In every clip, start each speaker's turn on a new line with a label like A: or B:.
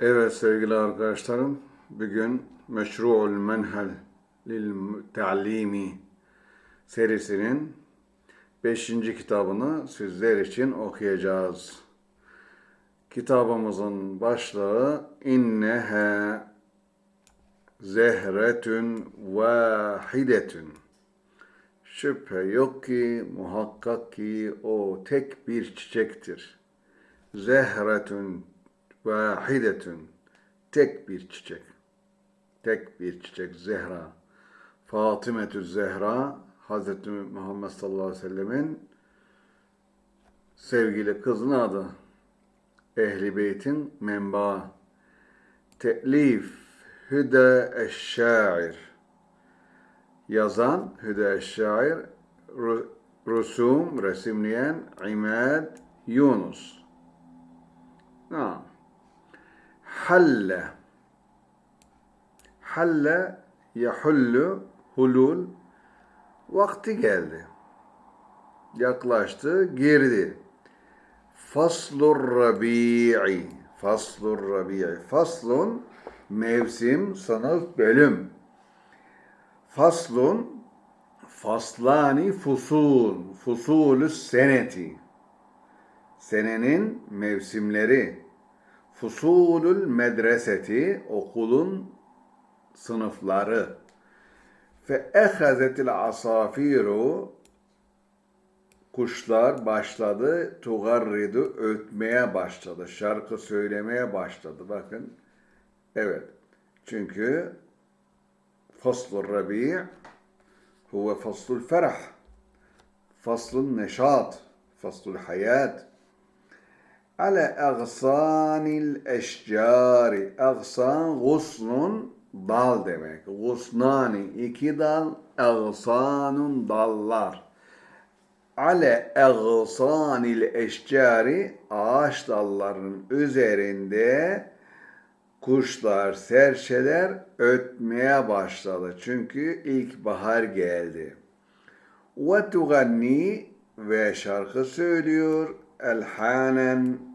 A: Evet sevgili arkadaşlarım, bugün Meşru'ul Menhel lil Ta'limi serisinin 5. kitabını sizler için okuyacağız. Kitabımızın başlığı İnneha Zehretün Vahidetün Şüphe yok ki, muhakkak ki o tek bir çiçektir. Zehretün vahidetün tek bir çiçek. Tek bir çiçek Zehra. Fatimetü Zehra Hazreti Muhammed sallallahu aleyhi ve sellemin sevgili kızının adı. Ehli Beyt'in menbaı. Telif Hüde Eşşair. Yazan Hüde Eşşair. Rusum, resimleyen İmad Yunus. Naam. Halle. Halle yahullu hulul vakti geldi. Yaklaştı, girdi. Faslur rabi'i. Faslur rabi'i. Faslun mevsim, sınıf, bölüm. Faslun faslani fusul. Fusulü seneti. Senenin mevsimleri. Fusulül medreseti okulun sınıfları. Fe ehazetil asafiru kuşlar başladı tugarridu ötmeye başladı. Şarkı söylemeye başladı. Bakın. Evet. Çünkü faslur rabi' huve faslul ferah. Faslun neşat. Faslul hayat ale agsanil eşcari. Agsan gusnun dal demek. Gusnani iki dal, agsanun dallar. Ale agsanil eşcari ağaç dallarının üzerinde kuşlar, serçeler ötmeye başladı. Çünkü ilkbahar geldi. Ve tuganni ve şarkı söylüyor elhanen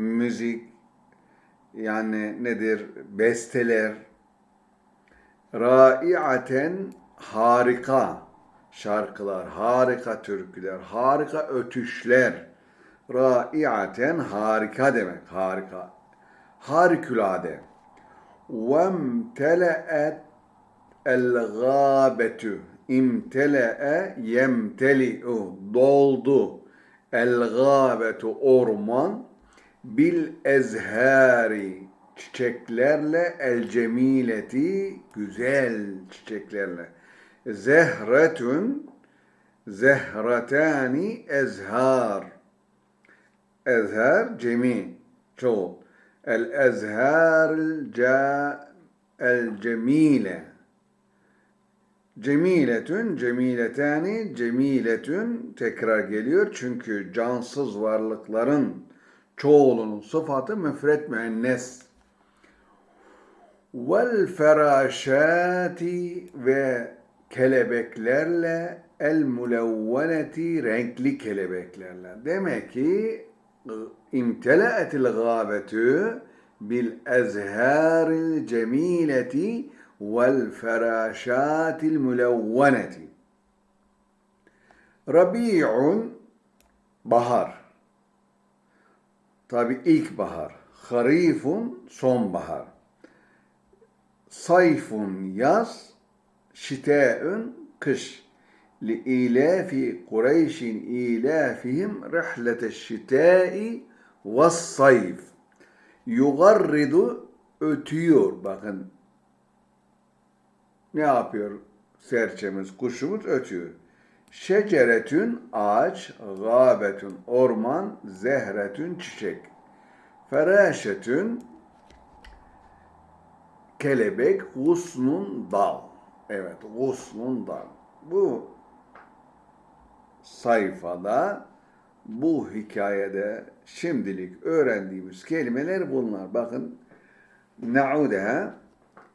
A: müzik yani nedir? Besteler raiaten harika şarkılar, harika türküler, harika ötüşler. Raiaten harika demek, harika. Harikulade. Vemtele'et el-gâbetü. İmtele'e yemteli'u. Doldu. El-gâbetu orman bil ezhari çiçeklerle el cemileti güzel çiçeklerle. Zehretün zehratani ezhar ezhar cemi çoğul. El ezhar el cemile cemiletün cemiletani cemiletün tekrar geliyor. Çünkü cansız varlıkların çoğulunun sıfatı müfret müennes. Vel feraşati ve kelebeklerle el mulevveneti renkli kelebeklerle. Demek ki imtelaetil gâbetü bil ezhâril cemileti vel feraşatil mulevveneti. Rabi'un bahar. Tabi ilkbahar. Harifun sonbahar. Sayfun yaz, şiteün kış. Li ilafi Kureyşin ilafihim rihlete şitai ve sayf. Yugarridu ötüyor. Bakın ne yapıyor serçemiz, kuşumuz ötüyor. Şeceretün ağaç, gâbetün orman, zehretün çiçek. Feraşetün kelebek, gusnun dal. Evet, gusnun dal. Bu sayfada, bu hikayede şimdilik öğrendiğimiz kelimeler bunlar. Bakın, na'udeha,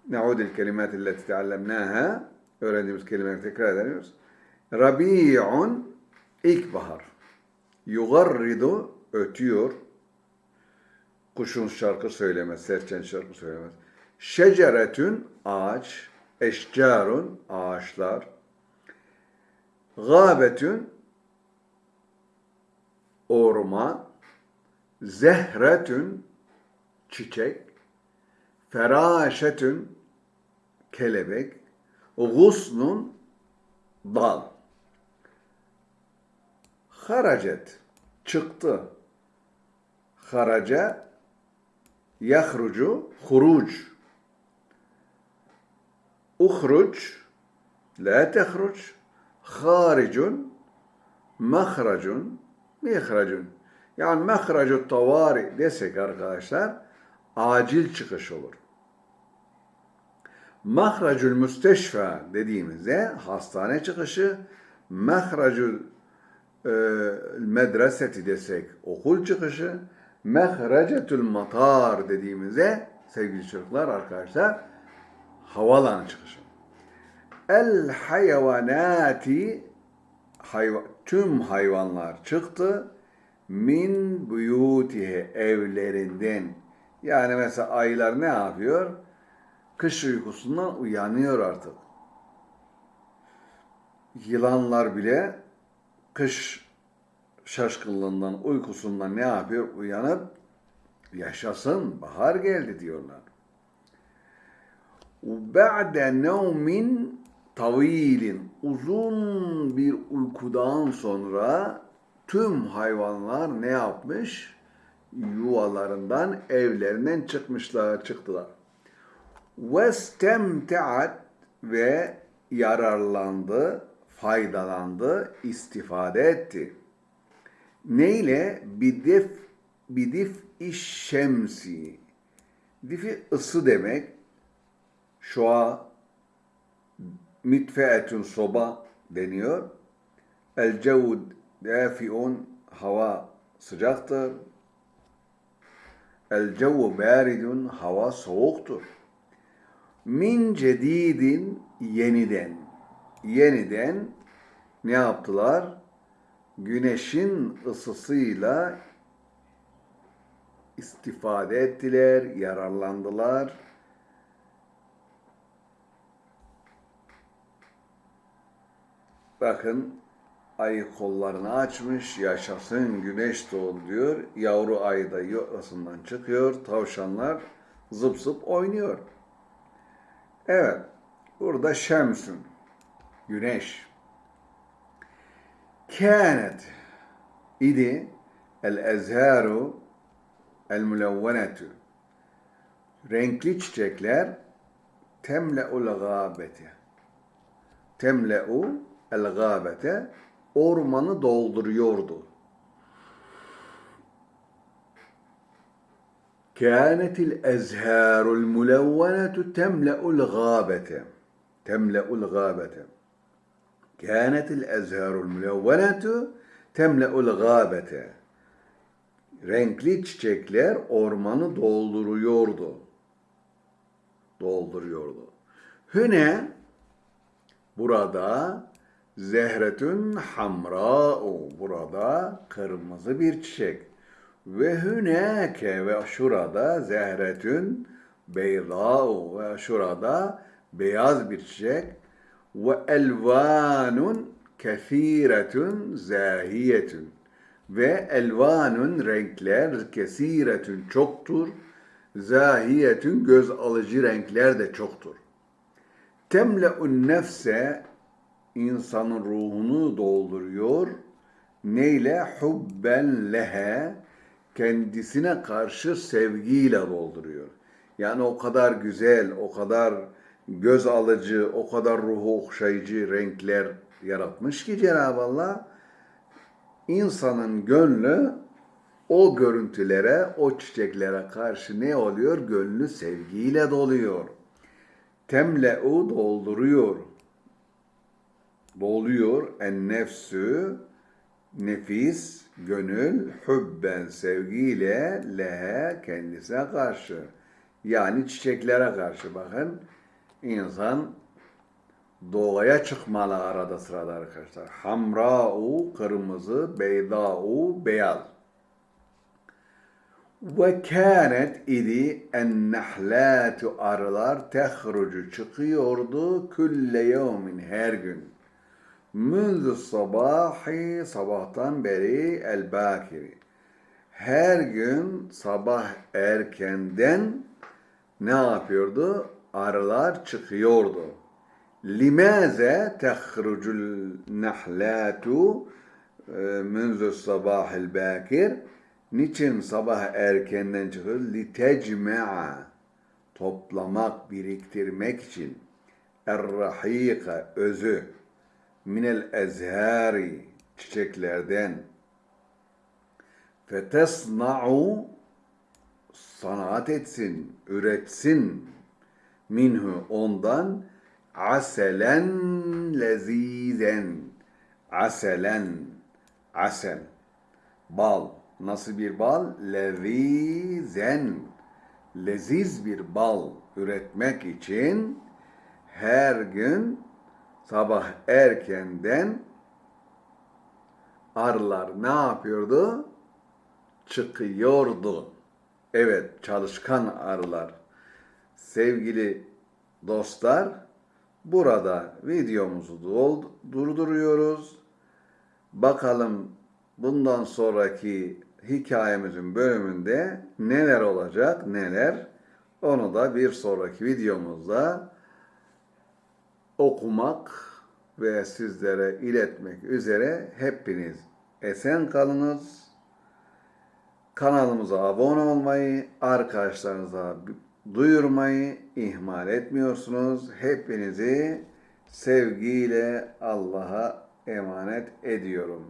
A: na'udil kelimat teallemnaha, öğrendiğimiz kelimeleri tekrar ediyoruz. Rabi'un ilkbahar. Yugarridu ötüyor. Kuşun şarkı söylemez, serçen şarkı söylemez. Şeceretün ağaç, eşcarun ağaçlar. Gâbetün orman, zehretün çiçek, feraşetün kelebek, gusnun dal. Haracet çıktı. Haraca yahrucu huruc. Uhruc la tehruc haricun mahracun mihracun. Yani mehracu tavari desek arkadaşlar acil çıkış olur. Mahracül müsteşfa dediğimizde hastane çıkışı, mahracül medreseti desek okul çıkışı, mehrecetül matar dediğimizde sevgili çocuklar arkadaşlar havalan çıkışı. El hayvanati hayva, tüm hayvanlar çıktı min buyutihe evlerinden. Yani mesela aylar ne yapıyor? Kış uykusundan uyanıyor artık. Yılanlar bile kış şaşkınlığından, uykusundan ne yapıyor? Uyanıp yaşasın, bahar geldi diyorlar. Ba'de nevmin tavilin uzun bir uykudan sonra tüm hayvanlar ne yapmış? Yuvalarından, evlerinden çıkmışlar, çıktılar. Vestemteat ve yararlandı, faydalandı, istifade etti. Neyle? Bidif, bidif iş şemsi. Difi ısı demek. Şua mitfeetün soba deniyor. El cevud dafiun hava sıcaktır. El cevu baridun hava soğuktur. Min cedidin yeniden. Yeniden ne yaptılar? Güneşin ısısıyla istifade ettiler, yararlandılar. Bakın ayı kollarını açmış, yaşasın güneş doğdu diyor. Yavru ayı da yuvasından çıkıyor, tavşanlar zıp zıp oynuyor. Evet, burada şemsün, güneş. Kânet idi el ezharu el mulevvenetu. Renkli çiçekler temle'ul gâbete. Temle'u el gâbete ormanı dolduruyordu. كانت الأزهار الملونة تملأ الغابة تملأ الغابة كانت الأزهار الملونة تملأ الغابة Renkli çiçekler ormanı dolduruyordu. Dolduruyordu. Hüne burada zehretün hamra'u burada kırmızı bir çiçek. Ve hüneke ve şurada zehretün beydâ'u ve şurada beyaz bir çiçek. Ve elvanun kethiretün zahiyetün ve elvanun renkler kesiretün çoktur. Zahiyetün göz alıcı renkler de çoktur. Temle'un nefse insanın ruhunu dolduruyor. Neyle? Hubben lehe kendisine karşı sevgiyle dolduruyor. Yani o kadar güzel, o kadar göz alıcı, o kadar ruhu okşayıcı renkler yaratmış ki Cenab-ı Allah insanın gönlü o görüntülere, o çiçeklere karşı ne oluyor? Gönlü sevgiyle doluyor. Temle'u dolduruyor. Doluyor en nefsü nefis, gönül, hübben sevgiyle lehe kendisine karşı. Yani çiçeklere karşı bakın insan doğaya çıkmalı arada sırada arkadaşlar. Hamra'u kırmızı, beyda'u beyaz. Ve kânet idi ennehlâtu arılar tehrucu çıkıyordu külle yevmin her gün. Münzü sabahi sabahtan beri el bakiri. Her gün sabah erkenden ne yapıyordu? Arılar çıkıyordu. Limaze tehrucul nahlatu e, münzü sabahil bakir Niçin sabah erkenden çıkıyor? Litecme'a toplamak, biriktirmek için. Errahika özü. Minel ezhari çiçeklerden. Fetesna'u sanat etsin, üretsin minhu ondan aselen lezizen aselen asel bal nasıl bir bal lezizen leziz bir bal üretmek için her gün sabah erkenden arılar ne yapıyordu? Çıkıyordu. Evet, çalışkan arılar. Sevgili dostlar, burada videomuzu durduruyoruz. Bakalım bundan sonraki hikayemizin bölümünde neler olacak, neler. Onu da bir sonraki videomuzda okumak ve sizlere iletmek üzere hepiniz esen kalınız. Kanalımıza abone olmayı, arkadaşlarınıza duyurmayı ihmal etmiyorsunuz. Hepinizi sevgiyle Allah'a emanet ediyorum.